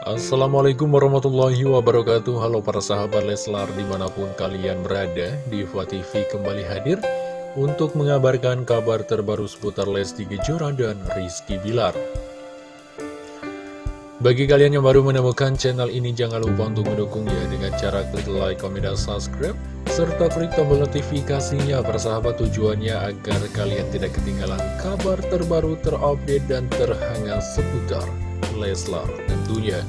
Assalamualaikum warahmatullahi wabarakatuh. Halo para sahabat Leslar di mana pun kalian berada Diva TV kembali hadir Untuk mengabarkan kabar terbaru seputar Lesti Kejora dan Rizky Bilar. Bagi kalian yang baru menemukan channel ini Jangan lupa untuk mendukungnya Dengan cara klik like, comment, dan subscribe Serta klik tombol notifikasinya. Persahabat tujuannya agar kalian tidak ketinggalan kabar terbaru terupdate dan terhangat seputar Leslar tentunya.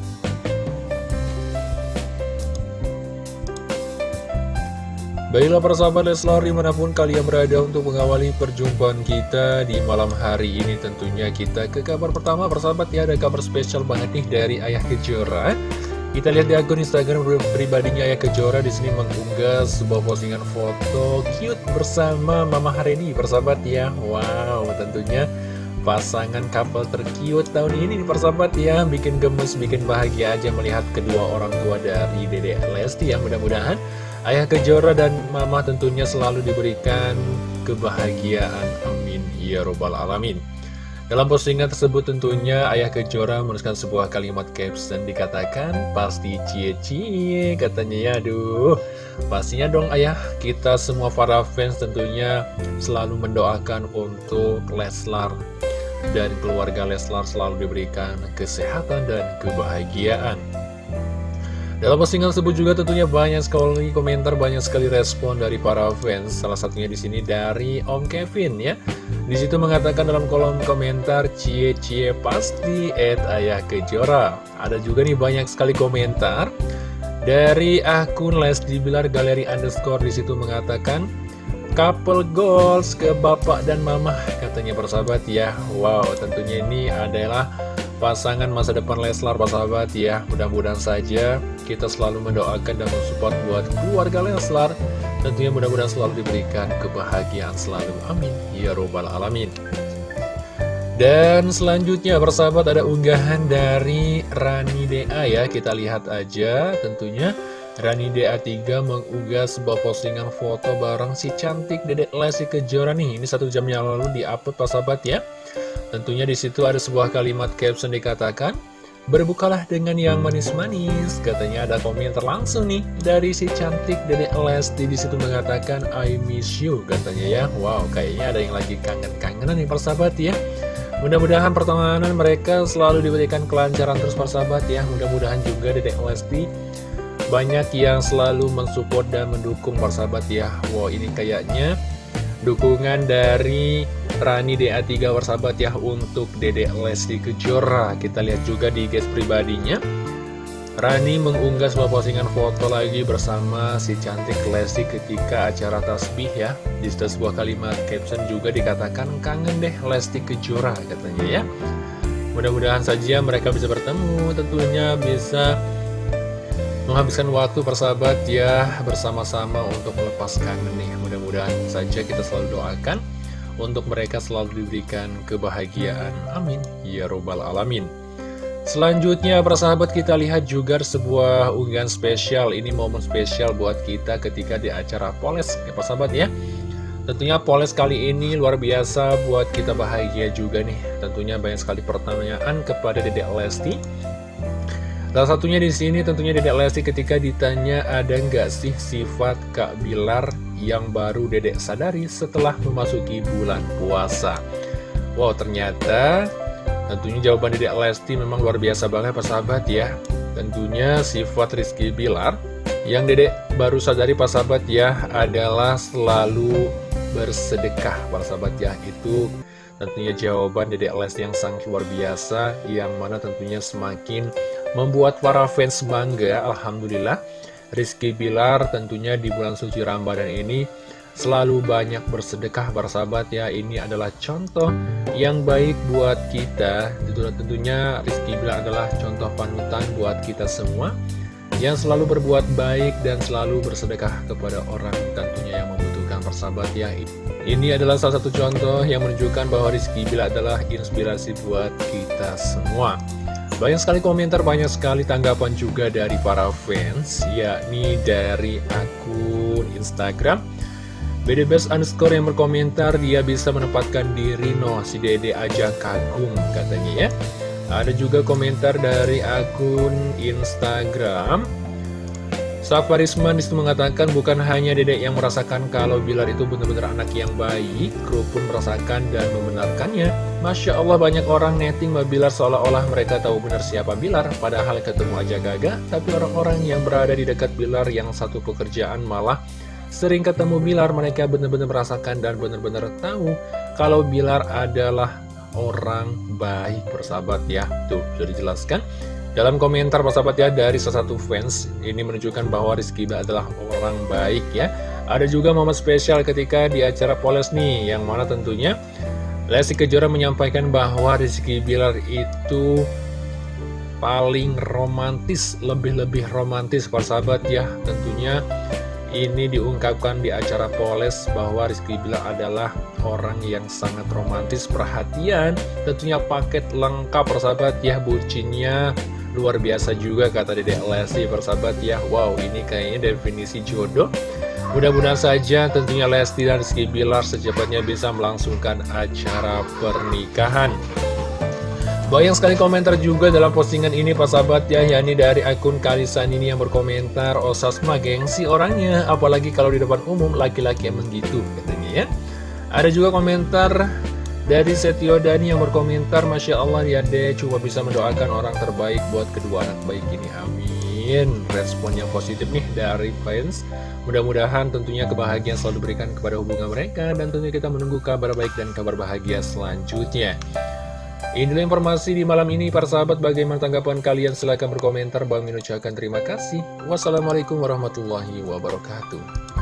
Baiklah para sahabat Leslar di mana pun kalian berada untuk mengawali perjumpaan kita di malam hari ini tentunya kita ke kabar pertama. Persahabat ya ada kabar spesial banget nih dari Ayah Kejora. Kita lihat di akun Instagram pribadinya Ayah Kejora di sini mengunggah sebuah postingan foto cute bersama Mama hari ini persahabat ya. Wow tentunya pasangan couple terkiut tahun ini nih persahabat ya. Bikin gemes, bikin bahagia aja melihat kedua orang tua dari Dede Lesti ya. Mudah-mudahan Ayah Kejora dan Mama tentunya selalu diberikan kebahagiaan. Amin. Ya Robbal Alamin. Dalam postingan tersebut tentunya Ayah Kejora menuliskan sebuah kalimat caption dikatakan pasti cie-cie katanya ya. Aduh pastinya dong ayah. Kita semua para fans tentunya selalu mendoakan untuk Leslar dan keluarga Leslar selalu diberikan kesehatan dan kebahagiaan. Dalam postingan tersebut juga tentunya banyak sekali komentar, banyak sekali respon dari para fans. Salah satunya di sini dari Om Kevin ya. Di situ mengatakan dalam kolom komentar cie cie pasti et ayah kejora. Ada juga nih banyak sekali komentar dari akun Lesdi Bilar Galeri Underscore di situ mengatakan couple goals ke bapak dan mama katanya persahabat ya. Wow tentunya ini adalah pasangan masa depan Leslar persahabat ya. Mudah-mudahan saja kita selalu mendoakan dan mensupport buat keluarga Leslar. Tentunya mudah-mudahan selalu diberikan kebahagiaan selalu. Amin. Ya Robbal Alamin. Dan selanjutnya persahabat ada unggahan dari Rani DA ya. Kita lihat aja tentunya Rani DA3 mengunggah sebuah postingan foto bareng si cantik Dedek Lesti Kejora nih. Ini satu jam yang lalu di-upload pas sahabat ya. Tentunya di situ ada sebuah kalimat caption dikatakan, Berbukalah dengan yang manis-manis. Katanya ada komentar langsung nih dari si cantik Dedek Lesti di situ mengatakan I miss you katanya ya. Wow, kayaknya ada yang lagi kangen-kangenan nih persahabat ya. Mudah-mudahan pertemanan mereka selalu diberikan kelancaran terus persahabat ya. Mudah-mudahan juga Dedek Lesti banyak yang selalu mensupport dan mendukung persahabat ya Wow ini kayaknya. Dukungan dari Rani DA3 persahabat ya untuk Dede Lesti Kejora. Kita lihat juga di guys pribadinya. Rani mengunggah sebuah postingan foto lagi bersama si cantik Lesti ketika acara tasbih ya. Di sebuah kalimat caption juga dikatakan kangen deh Lesti Kejora katanya ya. Mudah-mudahan saja mereka bisa bertemu. Tentunya bisa menghabiskan waktu persahabat ya bersama-sama untuk melepaskan nih mudah-mudahan saja kita selalu doakan untuk mereka selalu diberikan kebahagiaan. Amin. Ya robbal alamin. Selanjutnya persahabat kita lihat juga sebuah unggahan spesial. Ini momen spesial buat kita ketika di acara Poles. Ya persahabat ya. Tentunya Poles kali ini luar biasa buat kita bahagia juga nih. Tentunya banyak sekali pertanyaan kepada Dedek Lesti Salah satunya di sini tentunya Dedek Lesti ketika ditanya ada nggak sih sifat Kak Bilar yang baru Dedek sadari setelah memasuki bulan puasa. Wow ternyata tentunya jawaban Dedek Lesti memang luar biasa banget persahabat ya. Tentunya sifat Rizky Bilar yang Dedek baru sadari persahabat ya adalah selalu bersedekah persahabat ya itu tentunya jawaban Dedek Lesti yang sangat luar biasa yang mana tentunya semakin Membuat para fans bangga, Alhamdulillah. Rizky Bilar tentunya di bulan suci Ramadan ini selalu banyak bersedekah bersahabat ya. Ini adalah contoh yang baik buat kita. Tentunya Rizky Bilar adalah contoh panutan buat kita semua Yang selalu berbuat baik dan selalu bersedekah kepada orang tentunya yang membutuhkan persahabat ya. Ini adalah salah satu contoh yang menunjukkan bahwa Rizky Bilar adalah inspirasi buat kita semua banyak sekali komentar, banyak sekali tanggapan juga dari para fans, yakni dari akun Instagram. BDBS underscore yang berkomentar, dia bisa menempatkan diri no, si dede aja kagum katanya ya. Ada juga komentar dari akun Instagram Safarisman di situ mengatakan bukan hanya dedek yang merasakan kalau Bilar itu benar-benar anak yang baik, kru pun merasakan dan membenarkannya. Masya Allah banyak orang netting Mbak Bilar seolah-olah mereka tahu benar siapa Bilar, padahal ketemu aja gagah, tapi orang-orang yang berada di dekat Bilar yang satu pekerjaan malah sering ketemu Bilar, mereka benar-benar merasakan dan benar-benar tahu kalau Bilar adalah orang baik bersahabat ya. Tuh, sudah dijelaskan. Dalam komentar sahabat ya dari salah satu fans ini menunjukkan bahwa Rizky Bilar adalah orang baik ya. Ada juga momen spesial ketika di acara Poles nih yang mana tentunya Lesti Kejora menyampaikan bahwa Rizky Bilar itu paling romantis, lebih-lebih romantis sahabat ya. Tentunya ini diungkapkan di acara Poles bahwa Rizky Bilar adalah orang yang sangat romantis, perhatian, tentunya paket lengkap persahabat ya, bucinnya Luar biasa juga kata Dedek Lesti persahabat ya. Wow ini kayaknya definisi jodoh. Mudah-mudahan saja tentunya Lesti dan Rizky Bilar secepatnya bisa melangsungkan acara pernikahan. Banyak sekali komentar juga dalam postingan ini Pak ya yakni dari akun Kalisan ini yang berkomentar Osasma gengsi orangnya Apalagi kalau di depan umum laki-laki emang gitu katanya ya. Ada juga komentar dari Setio Dani yang berkomentar, Masya Allah ya deh, cuma bisa mendoakan orang terbaik buat kedua anak baik ini, amin. Respon yang positif nih dari fans. Mudah-mudahan tentunya kebahagiaan selalu diberikan kepada hubungan mereka, dan tentunya kita menunggu kabar baik dan kabar bahagia selanjutnya. Inilah informasi di malam ini, para sahabat. Bagaimana tanggapan kalian? Silahkan berkomentar. Bang ucapkan terima kasih. Wassalamualaikum warahmatullahi wabarakatuh.